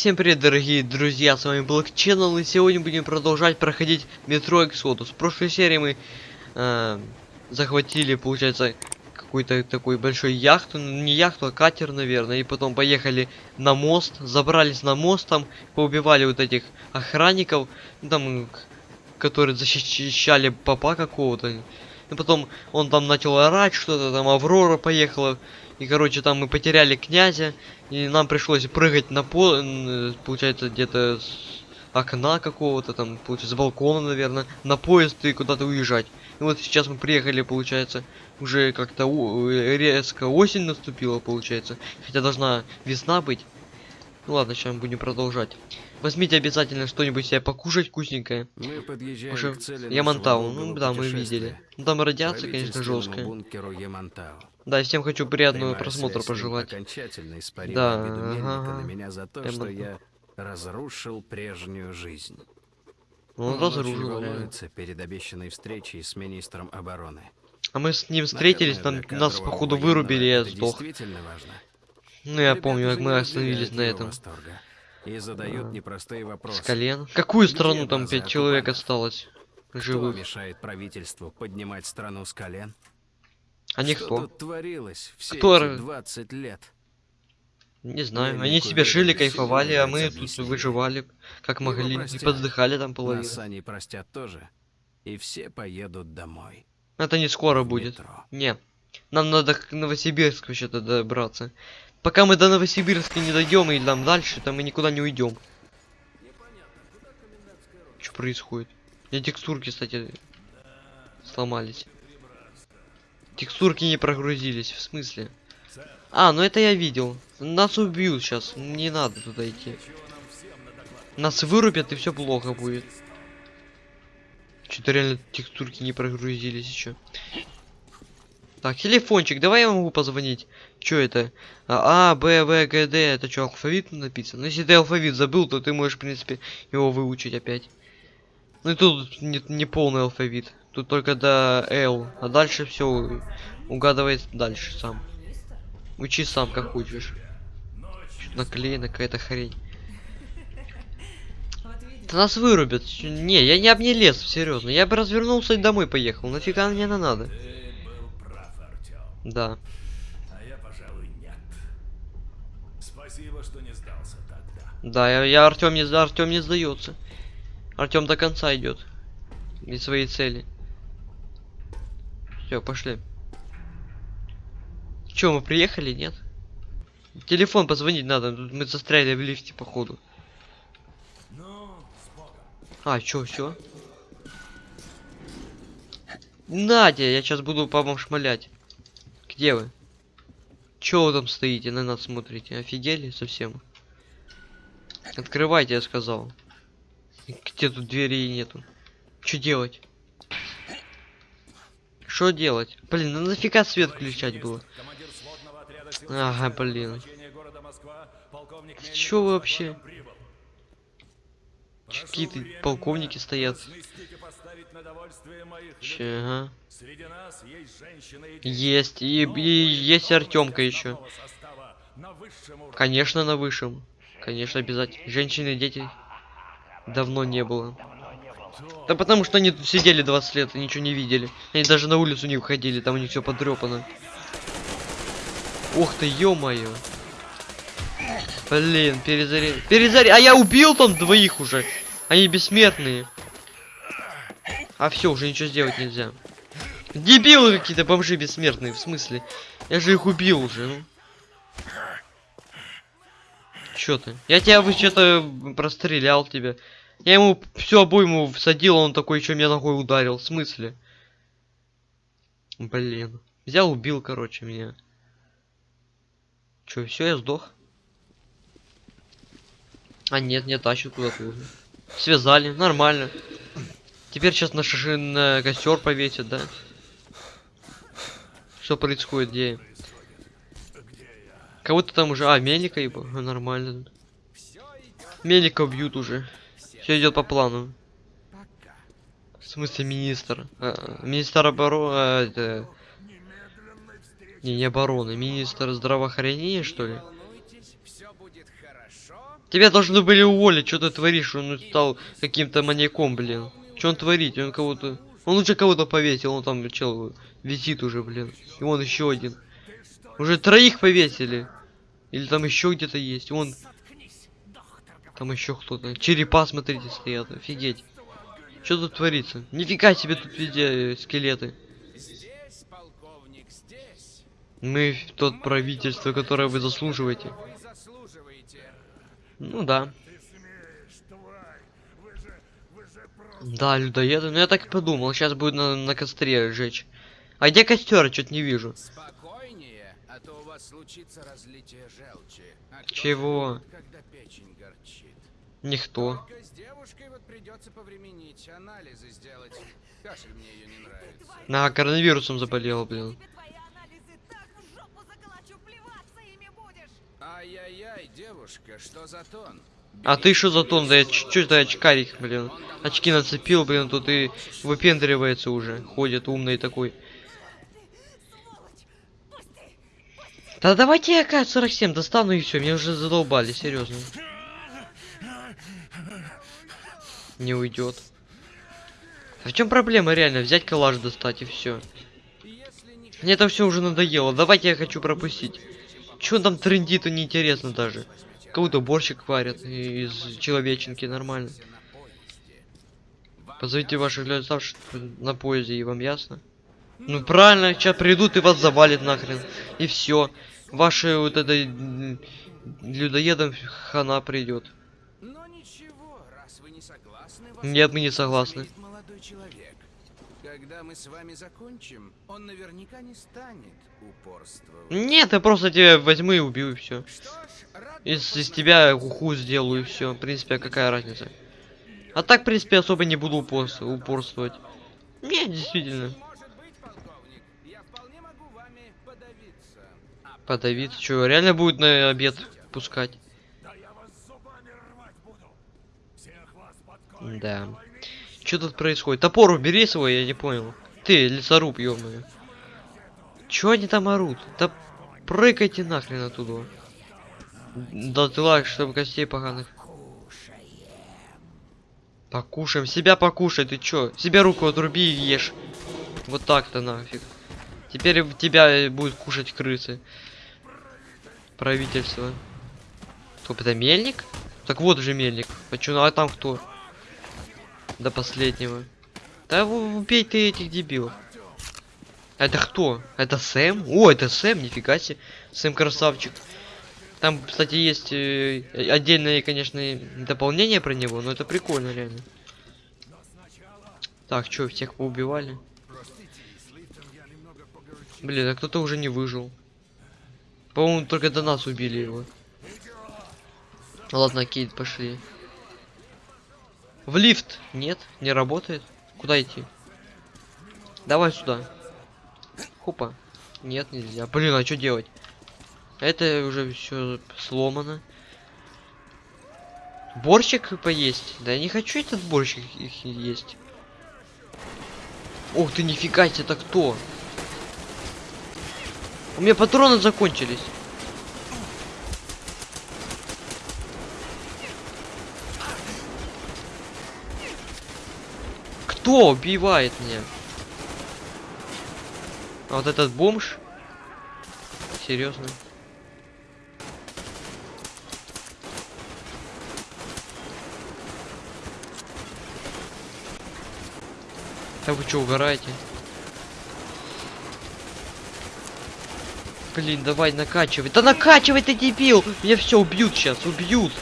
Всем привет, дорогие друзья, с вами Black Channel, и сегодня будем продолжать проходить метро Exodus. В прошлой серии мы э, захватили, получается, какую-то такой большой яхту, ну, не яхту, а катер, наверное, и потом поехали на мост, забрались на мост, там поубивали вот этих охранников, ну, там, которые защищали папа какого-то. И потом он там начал орать что-то, там Аврора поехала, и, короче, там мы потеряли князя, и нам пришлось прыгать на пол, получается, где-то с окна какого-то, там, получается, с балкона, наверное, на поезд и куда-то уезжать. И вот сейчас мы приехали, получается, уже как-то резко осень наступила, получается. Хотя должна весна быть. Ну ладно, сейчас мы будем продолжать. Возьмите обязательно что-нибудь себе покушать вкусненькое. Мы подъезжаем Уже к цели Ямантау, ну да, мы видели. Ну там радиация, конечно, жесткая. бункеру Ямантау. Да, всем хочу приятного Прямая просмотра пожелать. окончательно испарила Да, ага. на меня за то, Прям что так. я разрушил прежнюю жизнь. Ну, Он Он разрушил, волнуется перед обещанной встречей с министром обороны. А мы с ним встретились, Наверное, там нас походу вырубили, я сдох. важно. Ну я Ребята помню, как мы остановились на этом. восторга И задают А. непростые вопросы. С колен. Какую Где страну там пять человек осталось? Кто Живых. мешает правительству поднимать страну с колен? А Что никто. тут творилось все Кто эти р- 20 лет? Не знаю. Я Они себе жили, кайфовали, а мы тут выживали как Его могли. И простят. подздыхали там половину. Нас они простят тоже. И все поедут домой. Это не скоро будет. метро. Не. Нам надо к Новосибирску вообще-то добраться. Пока мы до Новосибирска не дойдем и там дальше, там мы никуда не уйдем. Что происходит? У меня текстурки, кстати, сломались. Текстурки не прогрузились, в смысле? А, ну это я видел. Нас убьют сейчас, не надо туда идти. Нас вырубят и все плохо будет. Что-то реально текстурки не прогрузились еще. Так, телефончик, давай я могу позвонить. Что это? А, А, Б, В, Г, Д. Это что, алфавит написано? Ну, если ты алфавит забыл, то ты можешь, в принципе, его выучить опять. Ну и тут не, не полный алфавит. Тут только до Л. А дальше все угадывает дальше сам. Учи сам, как. Чё-то наклеена какая-то хрень. Да нас вырубят. Не, я не об не серьезно. Я бы развернулся и домой поехал. Нафига мне это надо? Да. Да, я, я Артем не Артем не сдается. Артем до конца идет. И своей цели. Все, пошли. Че, мы приехали, нет? Телефон позвонить надо, мы застряли в лифте, походу. А, чё, все? Надя, я сейчас буду по вам шмалять. Где вы? Чё вы там стоите, на нас смотрите? Офигели совсем? Открывайте, я сказал. Где тут дверей нету? Что делать? Что делать? Блин, ну нафига свет включать было? Ага, блин. Ты чё вообще? Какие-то полковники стоят. Че, ага. Есть и. И, есть Артемка еще. Конечно, на высшем. Конечно, обязательно. Женщины и дети давно не было. Да потому что они тут сидели 20 лет и ничего не видели. Они даже на улицу не выходили, там у них все подрепано. Ух ты, ё-моё. Блин, перезаряд. Перезаряд. А я убил там двоих уже. Они бессмертные. А все, уже ничего сделать нельзя. Дебилы какие-то бомжи бессмертные, в смысле? Я же их убил уже, ну. Чё ты? Я тебя вы что-то прострелял тебя. Я ему всю обойму всадил, он такой еще меня ногой ударил. В смысле? Блин. Взял, убил, короче, меня. Че, все, я сдох? А нет, не тащат куда-то уже. Связали, нормально. Теперь сейчас на, шаши... на костер повесят, да? Что происходит, где? Кого-то там уже... А, Мельника ебо. Нормально. тут. Мельника бьют уже. Все идет по плану. В смысле министр? А, министр обороны... это... Не, не обороны. Министр здравоохранения, что ли? Тебя должны были уволить, что ты творишь, он стал каким-то маньяком, блин. Что он творит? Он кого-то... Он лучше кого-то повесил, он там чел висит уже, блин. И вон еще один. Уже троих повесили. Или там еще где-то есть. Вон. Там еще кто-то. Черепа, смотрите, стоят. Офигеть. Что тут творится? Нифига себе тут везде э, скелеты. Здесь, полковник, здесь. Мы тот правительство, которое вы заслуживаете. Вы заслуживаете. Ну да. Да, людоеды. Ну я так и подумал. Сейчас будет на, на костре жечь. А где костер? Что-то не вижу. Спокойнее, а то у вас случится разлитие желчи. А Чего? живет, Когда печень горчит. Никто. Только с девушкой вот придется повременить, анализы сделать. Кашель мне ее не нравится. На коронавирусом заболел, блин. Ай-яй-яй, девушка, что за тон? А ты что за тон? Да я чуть-чуть да очкарик, блин. Очки нацепил, блин, тут и выпендривается уже. Ходит умный такой. Да давайте я АК-47 достану и все, меня уже задолбали, серьезно. Не уйдет. А в чем проблема реально? Взять коллаж достать и все. Мне это все уже надоело. Давайте я хочу пропустить. Че там трендит, неинтересно даже. Кого-то борщик варят из человеченки, нормально. Позовите ваших людей оставшихся на поезде, и вам ясно? Ну правильно, сейчас придут и вас завалит нахрен. И все. Ваши вот это м, людоедам хана придет. Но ничего, раз вы не согласны, вас Нет, мы не согласны. Когда мы с вами закончим, он наверняка не станет упорствовать. Нет, я просто тебя возьму и убью и все. Из, из тебя уху сделаю и все. В принципе, а какая разница? А так, в принципе, особо не буду упорс- упорствовать. Не, действительно. Подавиться. А Подавиться. Что, реально будет на обед пускать? Да. Что тут происходит? Топор убери свой, я не понял. Ты, лесоруб, ёбаный. Чё они там орут? Да прыгайте нахрен оттуда. Да ты лак, чтобы костей поганых. Покушаем. Себя покушай, ты чё? Себя руку отруби и ешь. Вот так-то нафиг. Теперь тебя будет кушать крысы. Правительство. Стоп, это мельник? Так вот же мельник. А ну а там кто? До последнего. Да убей ты этих дебилов. Это кто? Это Сэм? О, это Сэм, нифига себе. Сэм красавчик. Там, кстати, есть э, отдельное, конечно, дополнение про него, но это прикольно, реально. Так, что, всех поубивали? Блин, а кто-то уже не выжил. По-моему, только до нас убили его. Ладно, Кейт, пошли. В лифт. Нет, не работает. Куда идти? Давай сюда. Хопа. Нет, нельзя. Блин, а что делать? Это уже все сломано. Борщик поесть? Да я не хочу этот борщик их есть. Ух ты, нифига себе, это кто? У меня патроны закончились. Кто убивает меня? А вот этот бомж? Серьезно? Да вы что, угораете? Блин, давай накачивай. Да накачивай ты, дебил! Меня все убьют сейчас, убьют.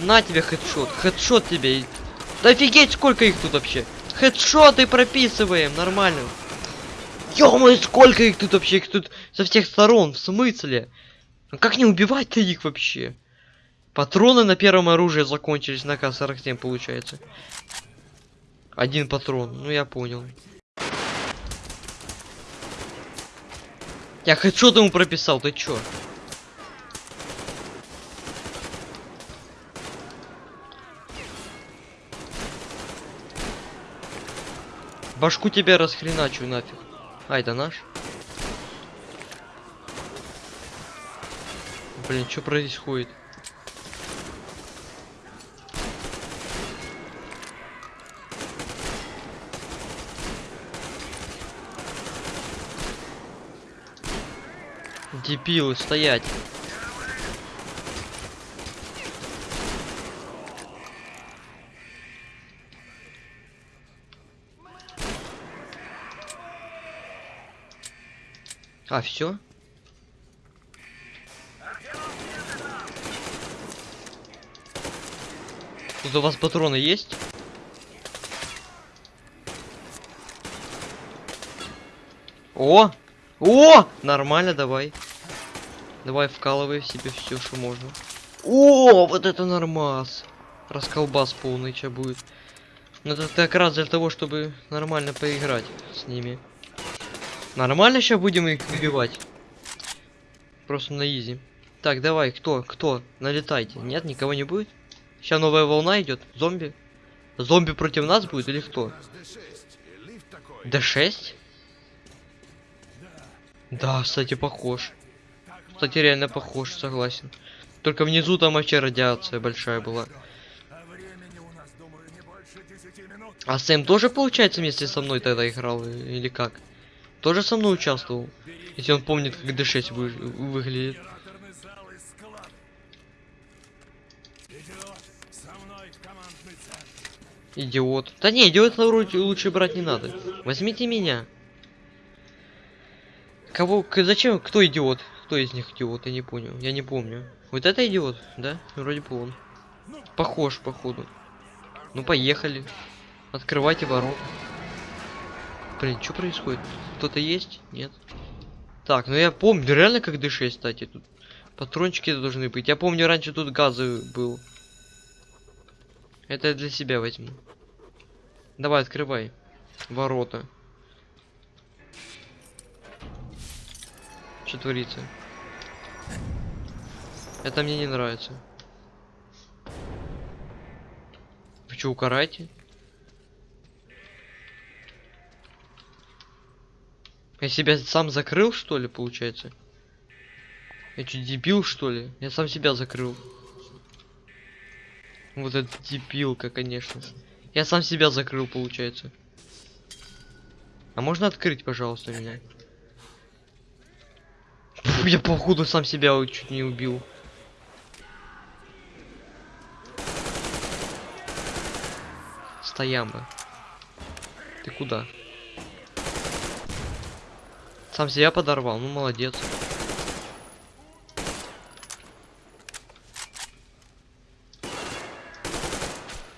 На тебе хедшот. Хедшот тебе. Да офигеть, сколько их тут вообще. Хедшоты прописываем, нормально. ё сколько их тут вообще, их тут со всех сторон, в смысле? Ну как не убивать-то их вообще? Патроны на первом оружии закончились на К-47 получается. Один патрон, ну я понял. Я хедшот ему прописал, ты чё? Башку тебя расхреначу нафиг. Ай, да наш. Блин, что происходит? Дебилы, стоять. А, все? Тут у вас патроны есть? О! О! Нормально, давай. Давай вкалывай в себе все, что можно. О, вот это нормас. Расколбас полный ча будет. Ну это как раз для того, чтобы нормально поиграть с ними. Нормально сейчас будем их убивать. Просто на изи. Так, давай, кто, кто? Налетайте. Нет, никого не будет? Сейчас новая волна идет. Зомби. Зомби против нас будет или кто? У нас Д6, лифт такой. Д6? Да, кстати, похож. Кстати, реально похож, согласен. Только внизу там вообще радиация большая была. А Сэм тоже, получается, вместе со мной тогда играл? Или как? Тоже со мной участвовал? Если он помнит, как D6 вы- выглядит. Идиот. Да не, идиот вроде лучше брать не надо. Возьмите меня. Кого, зачем, кто идиот? Кто из них идиот, я не понял, я не помню. Вот это идиот, да? Вроде бы он. Похож, походу. Ну, поехали. Открывайте ворота. Блин, что происходит? Кто-то есть? Нет. Так, ну я помню, реально как D6, кстати, тут патрончики должны быть. Я помню, раньше тут газы был. Это я для себя возьму. Давай, открывай. Ворота. Что творится? Это мне не нравится. Вы что, укарайте? Я себя сам закрыл, что ли, получается? Я что, дебил, что ли? Я сам себя закрыл. Вот это дебилка, конечно. Я сам себя закрыл, получается. А можно открыть, пожалуйста, меня? Я походу сам себя чуть не убил. Стояма. Ты куда? Сам себя подорвал, ну молодец.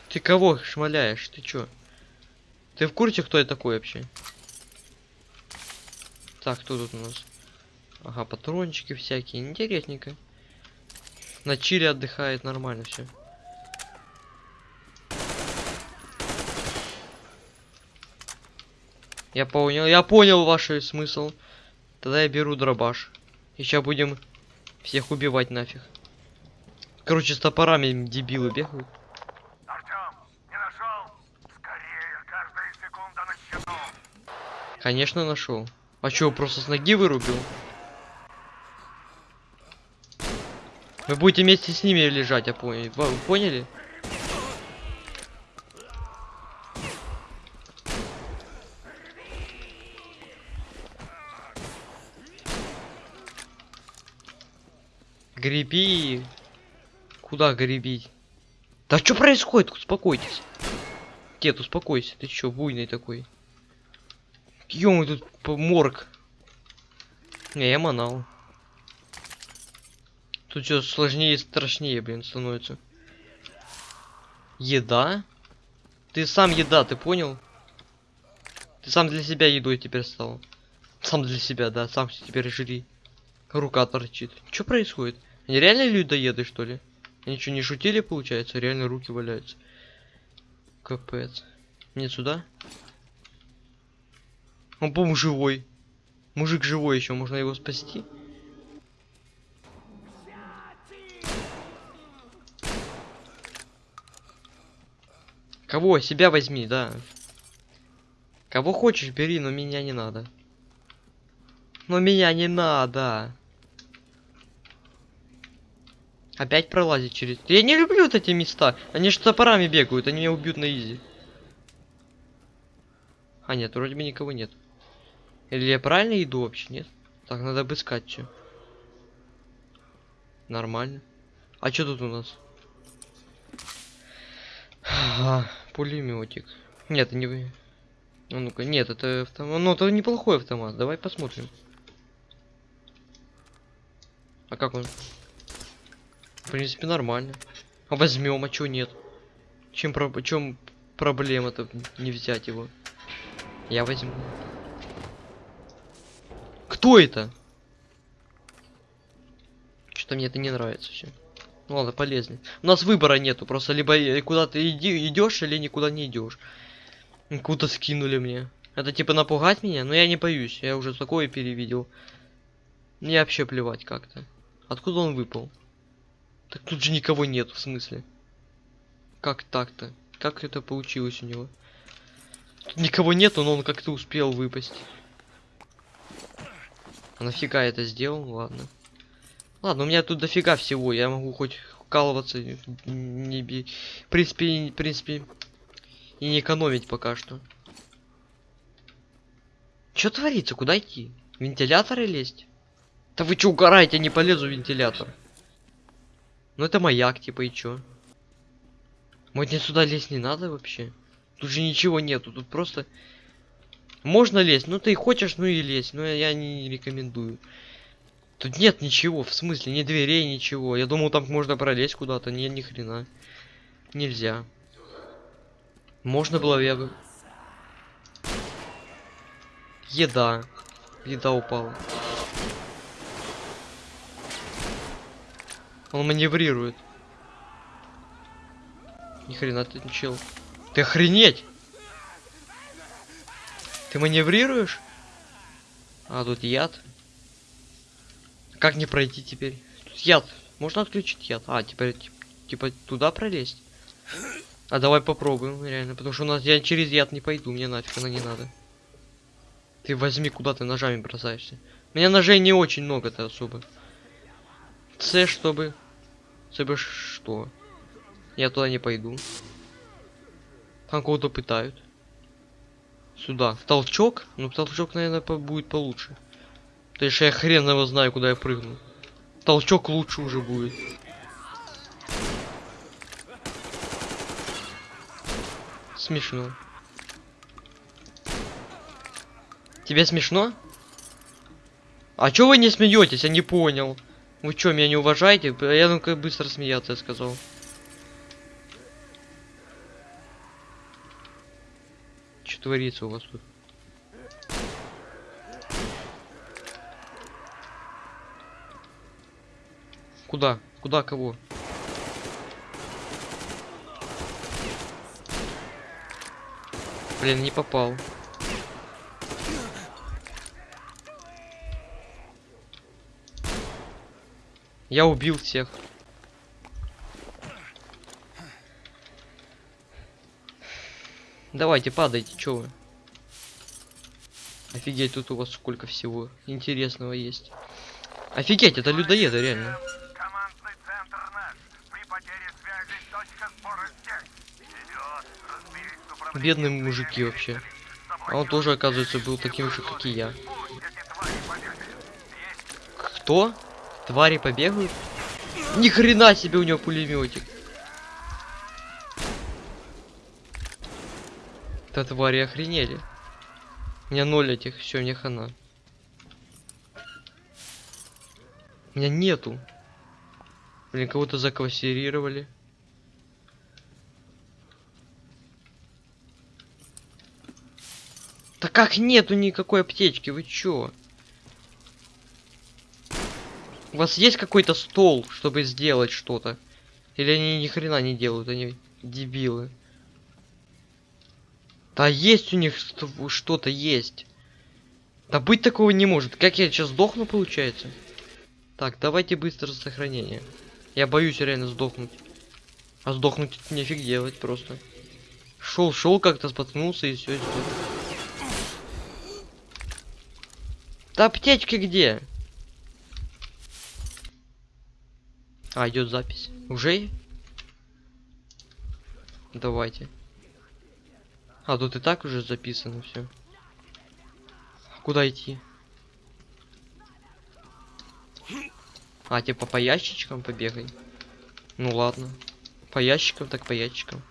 Ты кого шмаляешь? Ты чё? Ты в курсе, кто я такой вообще? Так, кто тут у нас? Ага, патрончики всякие. Интересненько. На чили отдыхает нормально все. Я понял, я понял ваш смысл. Тогда я беру дробаш. И сейчас будем всех убивать нафиг. Короче, с топорами дебилы бегают. Артем, не нашел? Скорее, каждая секунда на счету. Конечно, нашел. А чё, просто с ноги вырубил? Вы будете вместе с ними лежать, я понял. Вы поняли? Греби. Куда гребить? Да что происходит? Успокойтесь. Дед, успокойся. Ты чё, буйный такой? Ё, тут морг. Не, я манал. Тут все сложнее и страшнее, блин, становится. Еда? Ты сам еда, ты понял? Ты сам для себя едой теперь стал. Сам для себя, да, сам теперь жри. Рука торчит. Что происходит? Они реально людоеды, что ли? Они что, не шутили, получается? Реально руки валяются. Капец. Нет, сюда? Он, по-моему, живой. Мужик живой еще, можно его спасти. Кого? Себя возьми, да. Кого хочешь, бери, но меня не надо. Но меня не надо. Опять пролазить через... Я не люблю вот эти места. Они же топорами бегают, они меня убьют на изи. А, нет, вроде бы никого нет. Или я правильно иду вообще, нет? Так, надо обыскать все. Нормально. А что тут у нас? Ага, пулеметик. Нет, это не. А ну-ка, нет, это автомат. Ну, это неплохой автомат. Давай посмотрим. А как он? В принципе, нормально. А возьмем, а чё нет? Чем, про... чем проблема-то не взять его? Я возьму. Кто это? Что-то мне это не нравится все. Ну ладно, полезно. У нас выбора нету, просто либо э, куда ты идешь, или никуда не идешь. Куда скинули мне. Это типа напугать меня, но я не боюсь, я уже такое перевидел. Мне вообще плевать как-то. Откуда он выпал? Так тут же никого нет, в смысле. Как так-то? Как это получилось у него? Тут никого нету, но он как-то успел выпасть. А нафига я это сделал? Ладно. Ладно, у меня тут дофига всего. Я могу хоть вкалываться, не би... В принципе, в принципе, и не экономить пока что. Что творится? Куда идти? Вентиляторы лезть? Да вы чё угораете? Я не полезу в вентилятор. Ну это маяк, типа, и чё? Может мне сюда лезть не надо вообще? Тут же ничего нету, тут просто... Можно лезть, ну ты хочешь, ну и лезь, но я не рекомендую. Тут нет ничего, в смысле, ни дверей, ничего. Я думал, там можно пролезть куда-то, не, ни хрена. Нельзя. Можно было бы... Еда. Еда упала. Он маневрирует. Ни хрена ты чел. Ты охренеть! Ты маневрируешь? А, тут яд. Как не пройти теперь? Тут яд. Можно отключить яд. А, теперь типа туда пролезть? А давай попробуем, реально. Потому что у нас я через яд не пойду, мне нафиг она не надо. Ты возьми, куда ты ножами бросаешься. У меня ножей не очень много-то особо. С, чтобы... Чтобы что? Я туда не пойду. Там кого-то пытают. Сюда. В толчок? Ну, толчок, наверное, по будет получше. То есть я хрен его знаю, куда я прыгну. Толчок лучше уже будет. Смешно. Тебе смешно? А чё вы не смеетесь? Я не понял. Вы чё, меня не уважаете? Я ну как быстро смеяться, я сказал. Что творится у вас тут? Куда? Куда кого? Блин, не попал. Я убил всех. Давайте, падайте, чё вы? Офигеть, тут у вас сколько всего интересного есть. Офигеть, это людоеды, реально. Бедные мужики вообще. А он тоже, оказывается, был таким же, как и я. Кто? Твари побегают? Ни хрена себе у него пулеметик. Да твари охренели. У меня ноль этих, все, мне хана. У меня нету. Блин, кого-то заквасирировали. Да как нету никакой аптечки, вы чё? У вас есть какой-то стол, чтобы сделать что-то? Или они ни хрена не делают, они дебилы. Да есть у них что- что-то есть. Да быть такого не может. Как я сейчас сдохну, получается? Так, давайте быстро сохранение. Я боюсь реально сдохнуть. А сдохнуть нефиг делать просто. Шел, шел как-то споткнулся и все. Да аптечки где? А, идет запись. Уже? Давайте. А, тут и так уже записано все. Куда идти? А, типа по ящичкам побегай. Ну ладно. По ящикам, так по ящикам.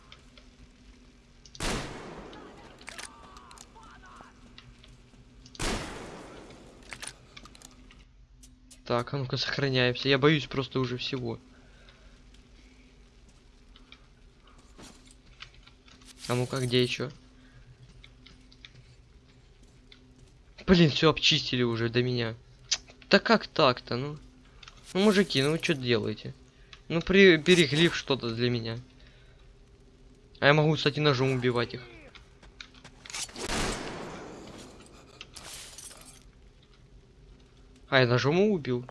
Так, а ну-ка сохраняемся. Я боюсь просто уже всего. А ну-ка, где еще? Блин, все обчистили уже до меня. Да как так-то, ну? Ну, мужики, ну вы что делаете? Ну, при, берегли что-то для меня. А я могу, кстати, ножом убивать их. А, я ножом его убил.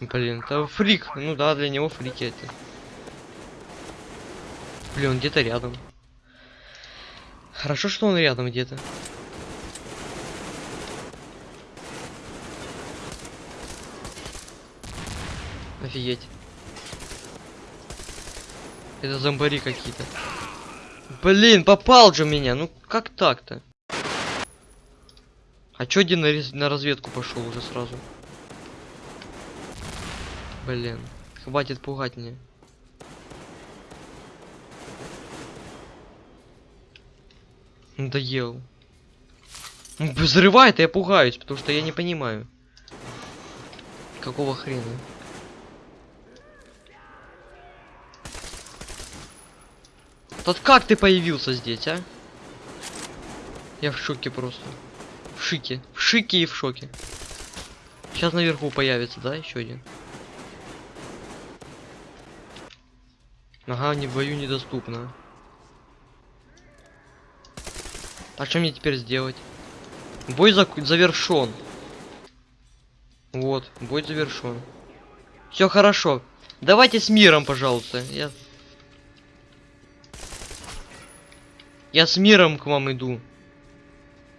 Эм. Блин, это фрик. Ну да, для него фрики это. Блин, он где-то рядом. Хорошо, что он рядом где-то. Офигеть. Это зомбари какие-то. Блин, попал же меня. Ну как так-то? А чё один на, на разведку пошел уже сразу? Блин, хватит пугать меня. Надоел. Взрывает, и я пугаюсь, потому что я не понимаю. Какого хрена? Тот как ты появился здесь, а? Я в шоке просто. В шике. В шике и в шоке. Сейчас наверху появится, да, еще один. Ага, не в бою недоступно. А что мне теперь сделать? Бой зак- завершен. Вот, бой завершен. Все хорошо. Давайте с миром, пожалуйста. Я... Я с миром к вам иду.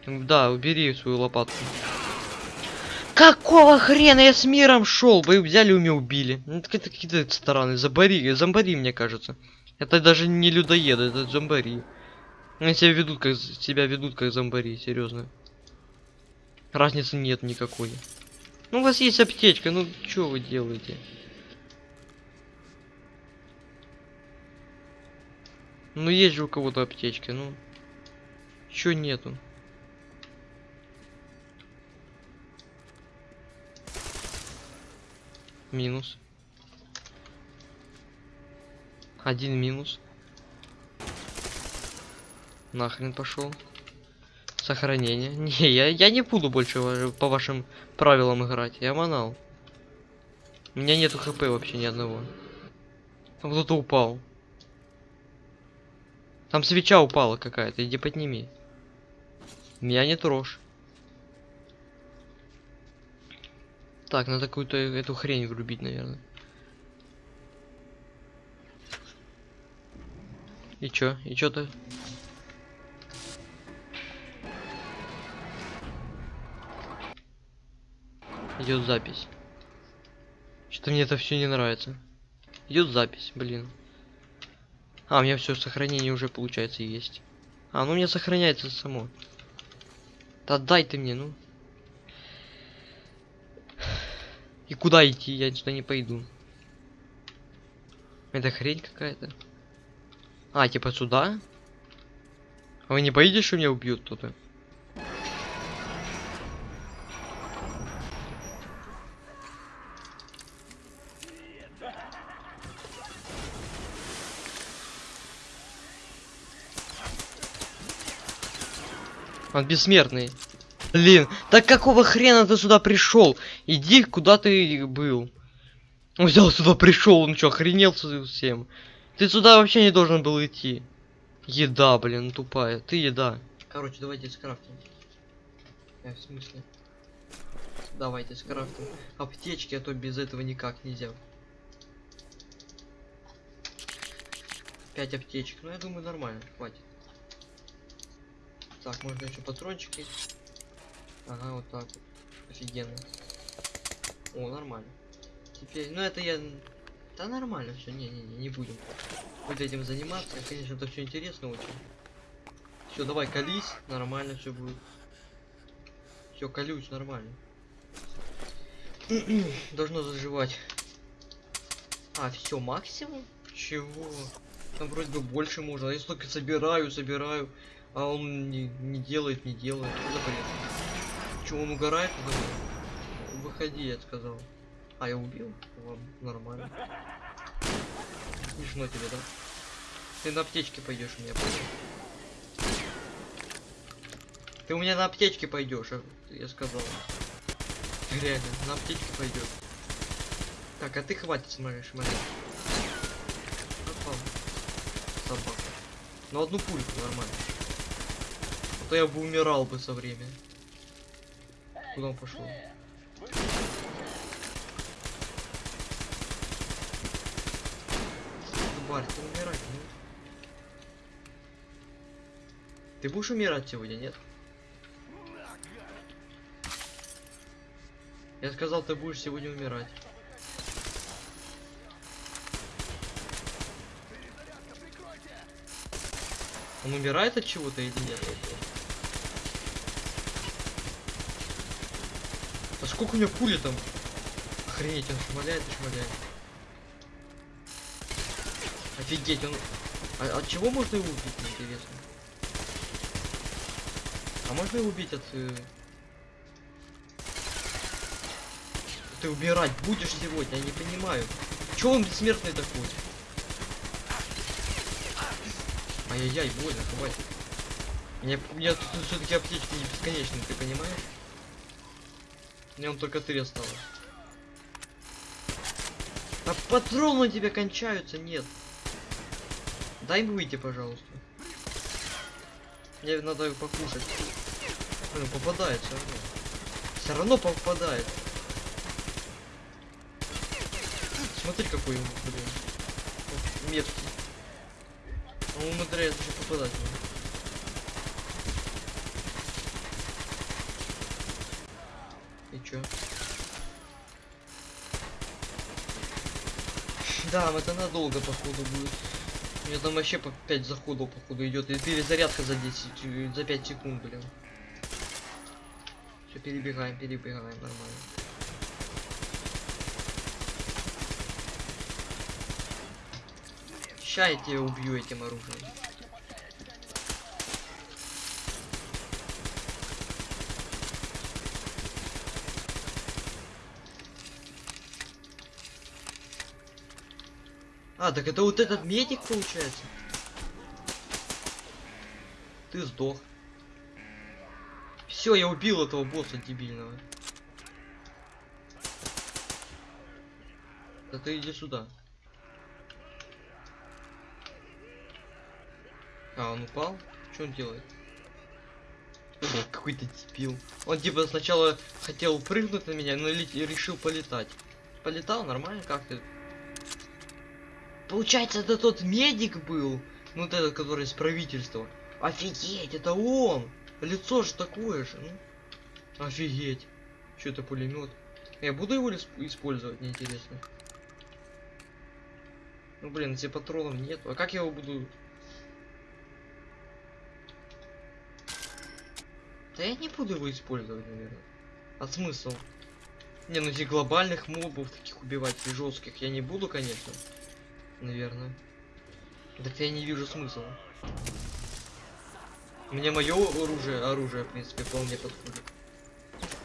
Да, убери свою лопатку. Какого хрена я с миром шел? Вы взяли и меня убили. Ну, это какие-то стороны. Зомбари, зомбари, мне кажется. Это даже не людоеды, это зомбари. Они себя ведут как себя ведут как зомбари, серьезно. Разницы нет никакой. Ну у вас есть аптечка, ну что вы делаете? Ну есть же у кого-то аптечка, ну. Чё нету? Минус. Один минус. Нахрен пошел. Сохранение. Не, я, я не буду больше по вашим правилам играть. Я манал. У меня нету хп вообще ни одного. Там кто-то упал. Там свеча упала какая-то. Иди подними. Меня не трожь. Так, надо какую-то эту хрень врубить, наверное. И чё? И чё-то... Идет запись. Что-то мне это все не нравится. Идет запись, блин. А, у меня все сохранение уже получается есть. А, ну у меня сохраняется само. Да дай ты мне, ну. И куда идти? Я сюда не пойду. Это хрень какая-то. А, типа сюда? А вы не боитесь, что меня убьют кто-то? Он бессмертный. Блин, так какого хрена ты сюда пришел? Иди, куда ты был. Он взял сюда пришел, он что, охренел совсем? Ты сюда вообще не должен был идти. Еда, блин, тупая. Ты еда. Короче, давайте скрафтим. Э, в смысле? Давайте скрафтим. Аптечки, а то без этого никак нельзя. Пять аптечек. Ну, я думаю, нормально, хватит. Так, можно еще патрончики. Ага, вот так вот. Офигенно. О, нормально. Теперь, ну это я... Да нормально все, не-не-не, не будем. Вот этим заниматься. Конечно, это все интересно очень. Все, давай, колись, нормально все будет. Все, колюсь, нормально. Должно заживать. А, все, максимум? Чего? Там вроде бы больше можно. Я столько собираю, собираю, а он не, не делает, не делает. Что за бред? Че, он угорает? Выходи, я сказал. А, я убил? Ладно, нормально. Смешно тебе, да? Ты на аптечке пойдешь у меня, понял? Ты у меня на аптечке пойдешь, я сказал. Реально, на аптечке пойдет. Так, а ты хватит смотришь, смотри. Собака. Ну одну пульку нормально. То я бы умирал бы со временем. Куда он пошел? Тварь, ты умирать, нет? Ты будешь умирать сегодня, нет? Я сказал, ты будешь сегодня умирать. Он умирает от чего-то или нет? Сколько у него пули там? Охренеть, он шмаляет и шмаляет. Офигеть, он... А от чего можно его убить, интересно? А можно его убить от... э, Ты убирать будешь сегодня, я не понимаю. Чё он бессмертный такой? Ай-яй-яй, больно, хватит. Мне, мне тут все-таки аптечки не бесконечные, ты понимаешь? Мне он только три осталось. А патроны у тебя кончаются, нет. Дай выйти, пожалуйста. Мне надо покушать. Блин, попадает все равно. Все равно попадает. Смотри, какой он, блин. Меткий. Он умудряется попадать. в него. И чё? Да, это надолго, походу, будет. У меня там вообще по 5 заходов, походу, идет. И перезарядка за 10, э, за 5 секунд, блин. Все, перебегаем, перебегаем, нормально. Ща я тебя убью этим оружием. А, так это вот этот медик получается. Ты сдох. Все, я убил этого босса дебильного. Да ты иди сюда. А, он упал? Что он делает? Какой-то дебил. Он типа сначала хотел прыгнуть на меня, но решил полетать. Полетал нормально, как ты? Получается, это тот медик был. Ну, вот этот, который из правительства. Офигеть, это он! Лицо же такое же, ну. Офигеть. Что это пулемет? Я буду его использовать, мне интересно. Ну блин, если патронов нет. А как я его буду Да я не буду его использовать, наверное. А смысл? Не, ну этих глобальных мобов таких убивать жестких я не буду, конечно. Наверное. Так я не вижу смысла. Мне мое оружие, оружие, в принципе, вполне подходит.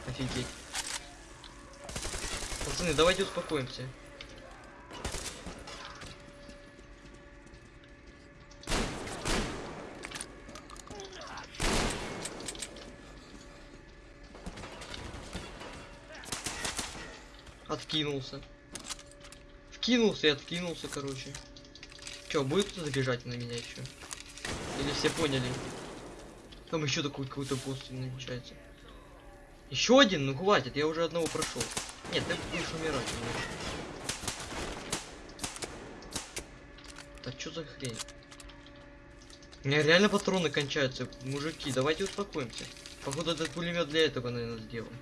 Офигеть. Пацаны, давайте успокоимся. Откинулся. Вкинулся и откинулся, короче. Чё, будет кто-то на меня еще? Или все поняли? Там еще такой какой-то босс намечается. Еще один? Ну хватит, я уже одного прошел. Нет, ты будешь умирать. конечно. Да что за хрень? У меня реально патроны кончаются. Мужики, давайте успокоимся. Походу этот пулемет для этого, наверное, сделан.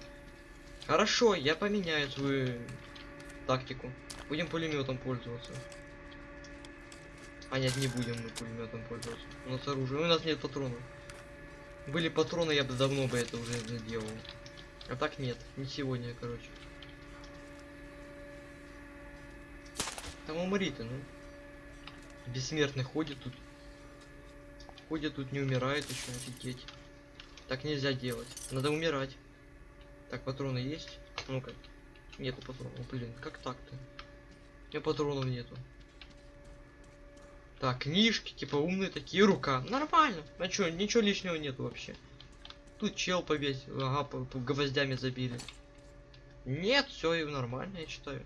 Хорошо, я поменяю свою тактику. Будем пулеметом пользоваться. А нет, не будем мы пулеметом пользоваться. У нас оружие. У нас нет патронов. Были патроны, я бы давно бы это уже сделал. А так нет, не сегодня, короче. Там умри ты, ну. Бессмертный ходит тут. Ходит тут, не умирает еще, офигеть. Так нельзя делать. Надо умирать. Так, патроны есть? Ну-ка. Нету патронов. Блин, как так-то? У меня патронов нету. Так, книжки, типа умные такие, рука. Нормально. А чё, ничего лишнего нету вообще. Тут чел повесил, ага, по, по гвоздями забили. Нет, все и нормально, я считаю.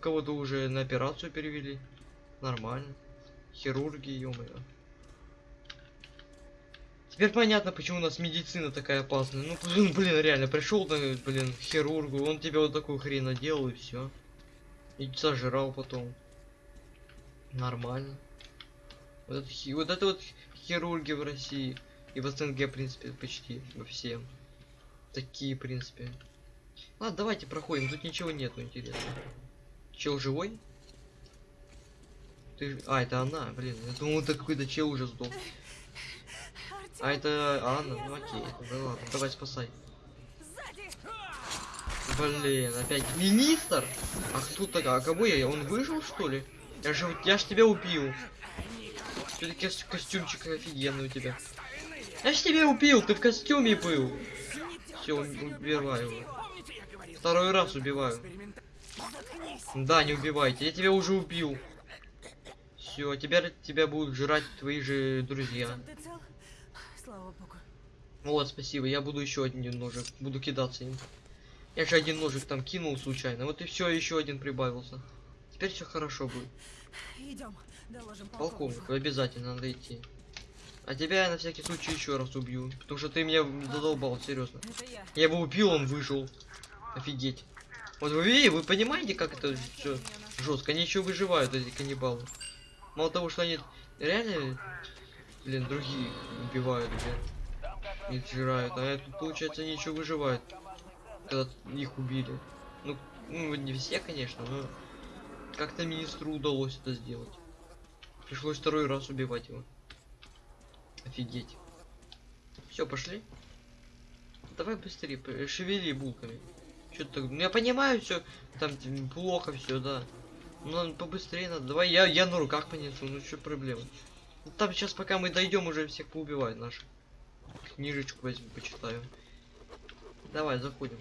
Кого-то уже на операцию перевели. Нормально. Хирурги, ё-моё. Теперь понятно, почему у нас медицина такая опасная. Ну, блин, реально, пришел, блин, к хирургу, он тебе вот такую хрень наделал и все. И сожрал потом. Нормально. Вот это, вот это вот хирурги в России. И в СНГ, в принципе, почти во всем. Такие, в принципе. Ладно, давайте проходим. Тут ничего нету интересного. Чел живой? Ты... А, это она, блин. Я думал, это какой-то чел уже сдох. А это Анна, ну окей, ну ладно, давай спасай. Блин, опять министр? А кто такая? А кого я? Он выжил что ли? Я же, я ж тебя убил. Все-таки костюмчик офигенный у тебя. Я ж тебя убил, ты в костюме был. Все, убиваю его. Второй раз убиваю. Да, не убивайте, я тебя уже убил. Все, теперь тебя будут жрать твои же друзья. Слава богу. Вот, спасибо. Я буду еще один ножик. Буду кидаться им. Я же один ножик там кинул случайно. Вот и все, еще один прибавился. Теперь все хорошо будет. Идем, доложим Полковник, полковнику. обязательно надо идти. А тебя я на всякий случай еще раз убью. Потому что ты меня задолбал, серьезно. Я. Я его убил, он выжил. Офигеть. Вот вы видите, вы понимаете, как это все жестко? Они еще выживают, эти каннибалы. Мало того, что они реально, блин, другие убивают, блин. Их жирают. А это, получается, они еще выживают. Когда их убили. Ну, ну, не все, конечно, но как-то министру удалось это сделать. Пришлось второй раз убивать его. Офигеть. Все, пошли. Давай быстрее, шевели булками. Что так? Ну я понимаю все, там плохо все, да. Надо побыстрее надо. Давай я, я на руках понесу, ну что проблема. Там сейчас пока мы дойдем, уже всех поубивают наших. Книжечку возьму, почитаю. Давай, заходим.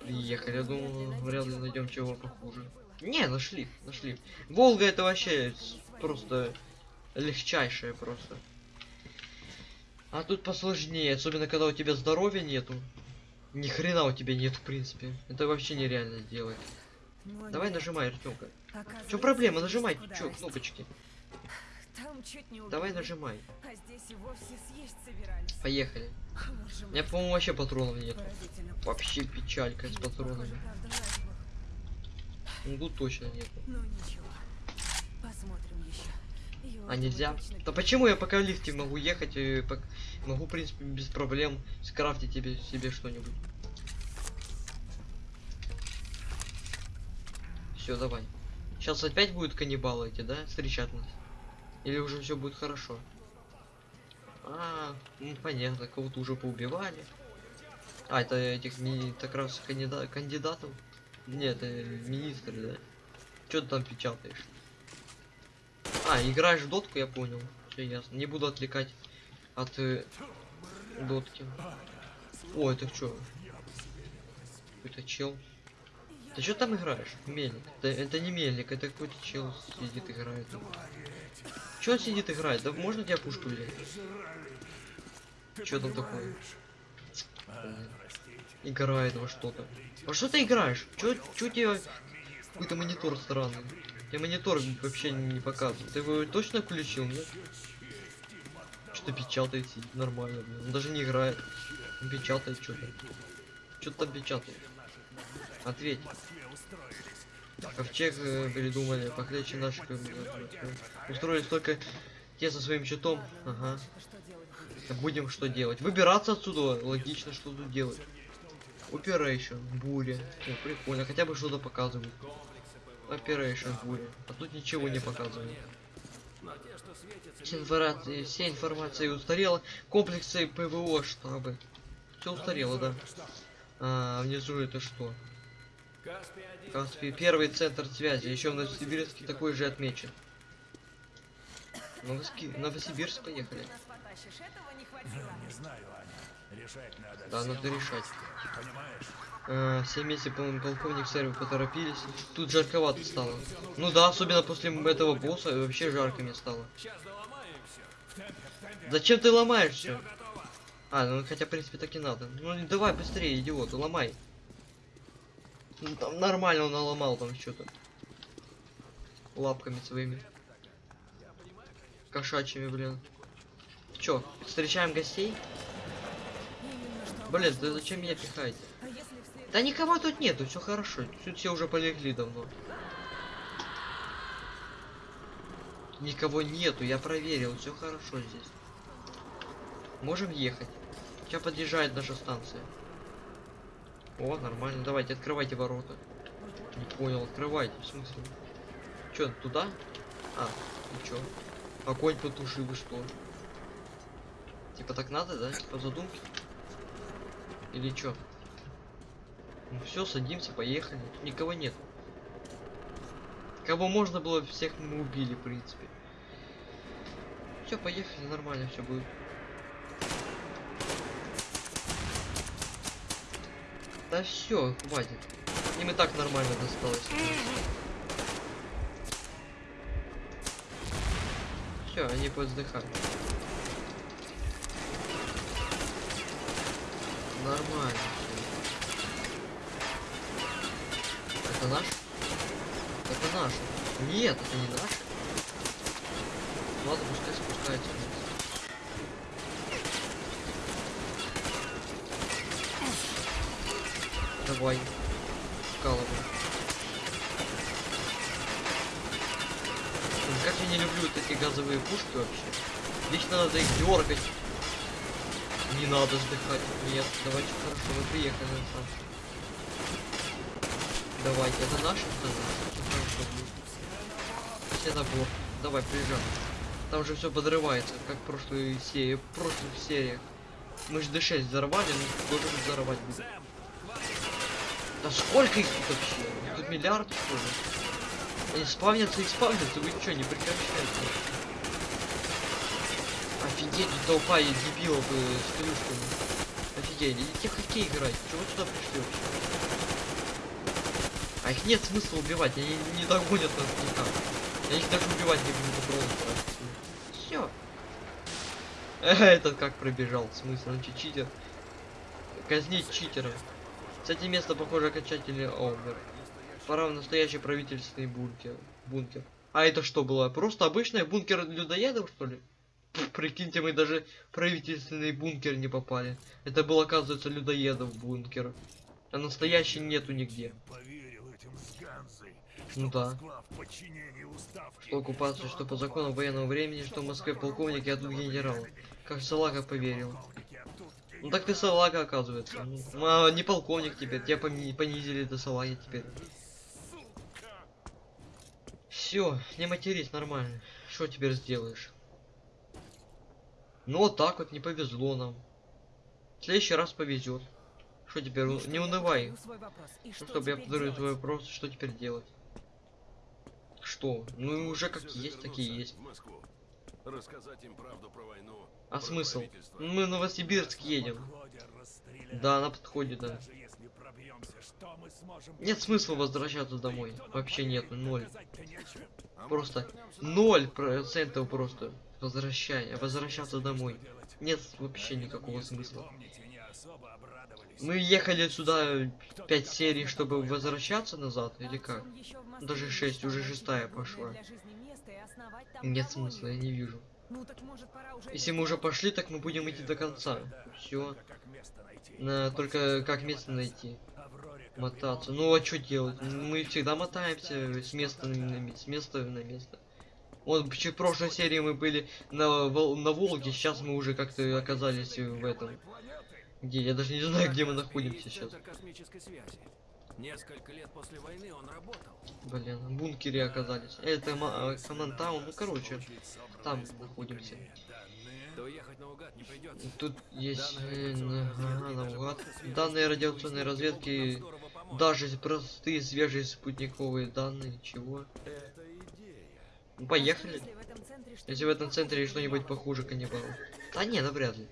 Приехали. Я думал, вряд ли найдем чего похуже. Не, нашли, нашли. Волга это вообще просто легчайшая просто. А тут посложнее, особенно когда у тебя здоровья нету. Ни хрена у тебя нет, в принципе. Это вообще нереально сделать. Давай нажимай, Артемка. Оказывается, Чё проблема? Нажимай, чё, кнопочки. Там чуть не Давай нажимай. А здесь и вовсе съесть собирались. Поехали. Боже У меня, мой, по-моему, вообще патронов нет. Вообще печалька с патронами. Ну тут точно нет. Ну ничего. Посмотрим еще. Его А нельзя? Да почему я пока в лифте могу ехать и пок- могу, в принципе, без проблем скрафтить тебе себе что-нибудь. Все, давай. Сейчас опять будут каннибалы эти, да, встречать нас? Или уже все будет хорошо? А, ну понятно, кого-то уже поубивали. А, это этих ми- так раз кандида- кандидатов? Нет, это министры, да? Что ты там печатаешь? А, играешь в дотку, я понял. Все ясно. Не буду отвлекать от э, дотки. О, это что? Какой-то чел. Ты что там играешь? Мельник. Да, это не мельник, это какой-то чел сидит играет. Че он сидит играет? Да можно тебя пушку взять? Что там такое? Играет во что-то. Во что ты играешь? Чё, чё тебе какой-то монитор странный? Я монитор вообще не показывает. Ты его точно включил, нет? Что-то печатает, сидит нормально, блин. Он даже не играет. Он печатает что-то. Что-то печатает. Ответь. Ковчег э, придумали, похлеще наших э, устроили столько те со своим щитом. Ага. Будем что делать? Выбираться отсюда. Логично, что тут делать. Operation, буря. О, прикольно, хотя бы что-то показывают. Operation, буря. А тут ничего не показывают. Вся информация, вся информация устарела. Комплексы ПВО штабы. Все устарело, да. А, внизу это что? Каспий. Первый центр связи. Еще в Новосибирске такой же отмечен. Новоски- Новосибирск поехали. Этого не знаю, Аня. Решать надо. Да, надо решать. Понимаешь? А, все вместе, по-моему, полковник сервер поторопились. Тут жарковато стало. Ну да, особенно после этого босса вообще жарко мне стало. Зачем ты ломаешь все? А, ну хотя в принципе так и надо. Ну давай быстрее, идиот, ломай. Ну, там нормально он наломал там что-то. Лапками своими. Кошачьими, блин. Чё, встречаем гостей? Блин, да зачем меня пихаете? Да никого тут нету, все хорошо. Тут все уже полегли давно. Никого нету, я проверил, все хорошо здесь. Можем ехать. Сейчас подъезжает наша станция. О, нормально. Давайте, открывайте ворота. Не понял, открывайте, в смысле? Че, туда? А, и чё? Огонь потуши, вы что? Типа так надо, да? По задумке? Или чё? Ну все, садимся, поехали. Тут никого нет. Кого можно было, всех мы убили, в принципе. Все, поехали, нормально все будет. Да все, хватит. Им и так нормально досталось. Все, они повздыхают. Нормально. Это наш? Это наш. Нет, это не наш. Ладно, пускай спускается. Как я не люблю вот эти газовые пушки вообще. Лично надо их дергать. Не надо сдыхать. Нет, давайте хорошо, вы приехали станцию. Давайте, это наш? Это наш. Ну, Хорошо. Все набор. Давай, приезжай. Там же все подрывается, как в прошлой серии, в прошлых сериях. Мы же D6 взорвали, ну должен взорвать. Да сколько их тут вообще? Тут миллиард что ли? Они спавнятся и спавнятся, вы что, не прекращаете? Офигеть, толпа и дебилов э, с клюшками. Офигеть, идите хоккей играть, чего сюда пришли вообще? А их нет смысла убивать, они не догонят нас никак. Я их даже убивать не буду просто. Все. Этот как пробежал, в смысле, он читер? Казнить читера. Кстати, место похоже окончательный умер. Пора в настоящий правительственный бункер. Бункер. А это что было? Просто обычный бункер людоедов, что ли? Пф, Прикиньте, мы даже в правительственный бункер не попали. Это был, оказывается, людоедов бункер. А настоящий нету нигде. Поверил этим с Ганзой, Ну да. Уставки. Что оккупацию, что по закону военного времени, что в Москве полковник, а тут генерал. Как Салага поверил. Полковники, Ну так ты салага, оказывается. Ну, а, не полковник теперь, тебя понизили до салаги теперь. Все, не матерись, нормально. Что теперь сделаешь? Ну вот так вот, не повезло нам. В следующий раз повезет. Что теперь, И у- что не я унывай. И что Чтобы я повторю твой вопрос, что теперь делать? Что? Ну уже как есть, такие есть. В Москву. Рассказать им правду про войну. А про смысл? Мы в Новосибирск едем. Да, на подходе, да. Нет смысла возвращаться домой. Вообще нету, ноль. А Просто ноль процентов просто возвращай, возвращаться домой. Нет вообще никакого смысла. Мы ехали сюда Кто-то пять там серий, что-то чтобы возвращаться назад, или как? Даже шесть, мечтал уже найти шестая пошла. Нет смысла, я не вижу. Ну так может пора уже Если мы уже пошли, так мы будем идти до конца. Все. На, только как место найти. Мотаться. Ну а что делать? Мы всегда мотаемся с места на, ме- с места на место. Вот в прошлой серии мы были на, на Волге, сейчас мы уже как-то оказались в этом. Где? Я даже не знаю, где мы находимся сейчас. Несколько лет после войны он работал. Блин, в бункере оказались. Это ма- Командтаун, ну короче, там находимся. Тут есть э, ага, наугад. данные радиационной разведки. Даже простые свежие спутниковые данные, чего? Это идея. Ну поехали. Если в этом центре что-нибудь Если в этом похуже, центре что-нибудь похуже каннибалов. Да не, навряд ли.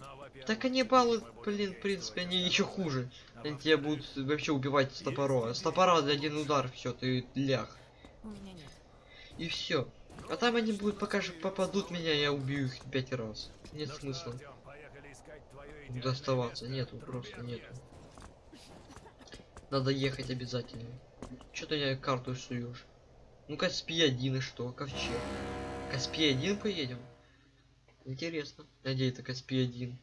Но, во-первых, Да каннибалы, блин, в принципе, они еще хуже. Они тебя будут вообще убивать с топора. С топора за один удар, все, ты нет. И все. А там они будут, пока же попадут в меня, я убью их пять раз. Нет Ну смысла Артём, поехали искать твоё идеальное доставаться. Нету, просто нету. Надо ехать обязательно. Ты мне карту суешь? Ну Каспий один и что? Ковчег. Каспий один поедем? Интересно. Где это Каспий один?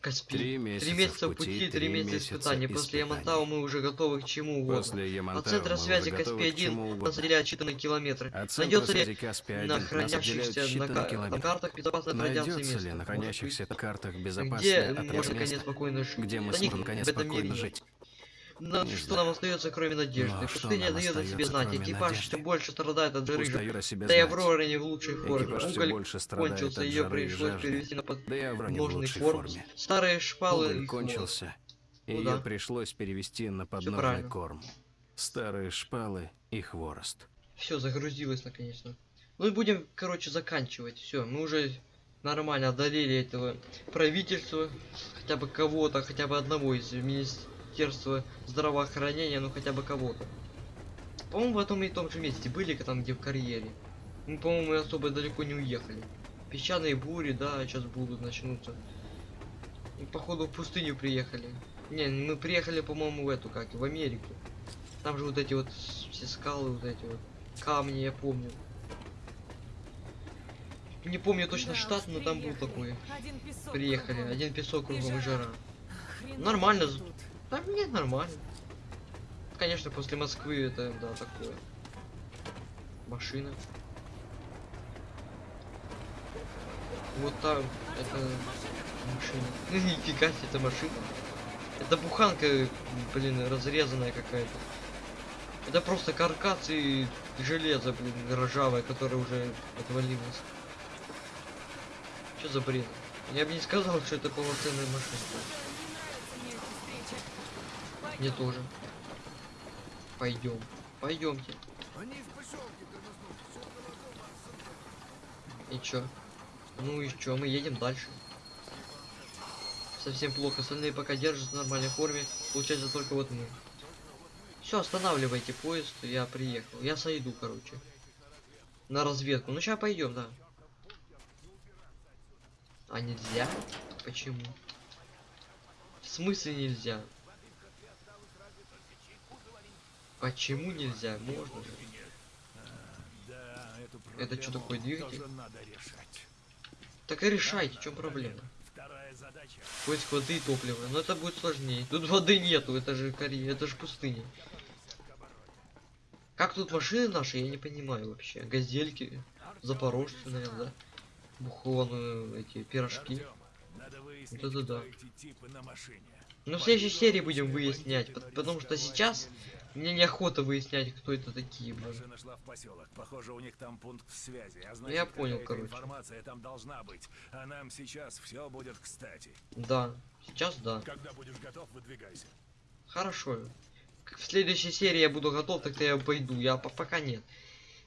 Каспий. Три месяца Три месяца пути, пути, три месяца испытаний. После. Ямантау мы уже готовы к чему угодно. После От центра связи уже готовы Каспий к чему 1 угодно. нас отделяют считанные километры. От Найдется ли на 1 нас отделяют хранящихся на, на картах безопасной радиации место? ли на хранящихся картах Где безопасное от можно наконец спокойно жить? где мы сможем наконец этом спокойно жить? Но Не что знаю. нам остается, кроме надежды? Но что Пустыня дает о себе знать. Экипаж надежды? все больше страдает от жары. Да и. Аврора не в лучшей форме. Экипаж Уголь больше кончился, ее пришлось жажды. перевести на Да подножный лучшей корм. форме. Старые шпалы Уголь кончился, и Ну ее да. пришлось перевести на подножный корм. Старые шпалы и хворост. Все, загрузилось наконец-то. Ну и будем, короче, заканчивать. Все, мы уже нормально одолели этого правительства. Хотя бы кого-то, хотя бы одного из Министерства здравоохранения, ну хотя бы кого-то. По-моему, в этом и том же месте были, там где в карьере. Мы, по-моему, особо далеко не уехали. Песчаные бури, да, сейчас будут, начнутся. И, походу, в пустыню приехали. Не, мы приехали, по-моему, в эту, как, в Америку. Там же вот эти вот все скалы, вот эти вот камни, я помню. Не помню точно Да штат, но там был такой. Один Приехали, один песок кругом и жара. Хреново Нормально тут. Да нет, нормально. Конечно, после Москвы это, да, такое. Машина. Вот там, это машина. Нифига себе, это машина. Это буханка, блин, разрезанная какая-то. Это просто каркас и железо, блин, ржавое, которое уже отвалилось. Что за бред? Я бы не сказал, что это полноценная машина. Не нравятся мне эти встречи. Мне тоже. Пойдем. Пойдемте. И чё? Ну и чё, мы едем дальше. Совсем плохо, остальные пока держатся в нормальной форме, получается только вот мы. Все, останавливайте поезд, я приехал. Я сойду, короче. На разведку. Ну сейчас пойдем, да. А нельзя? Почему? В смысле нельзя? Почему нельзя? Можно же. Да, Это проблему такое, двигатель? Так и решайте, в чем проблема? Поиск воды и топлива. Но это будет сложнее. Тут воды нету, это же Корея, это же пустыня. Как тут машины наши, я не понимаю вообще. Газельки, запорожцы, наверное, да? Бухло, ну, эти пирожки. Артём, надо выяснить, Вот это кто да. эти типы на машине. Но в следующей серии будем выяснять, пот- потому что сейчас мне неохота выяснять, кто это такие, блин. Машина шла в поселок. Похоже, у них там пункт связи. А значит, я понял, короче. информация там должна быть. А нам сейчас все будет кстати. Да, сейчас да. Когда будешь готов, выдвигайся. Хорошо. В следующей серии я буду готов, тогда я пойду. Я по- пока нет.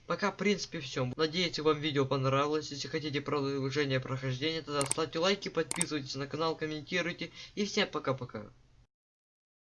Пока, в принципе, все. Надеюсь, вам видео понравилось. Если хотите продолжение прохождения, тогда ставьте лайки, подписывайтесь на канал, комментируйте. И всем пока-пока.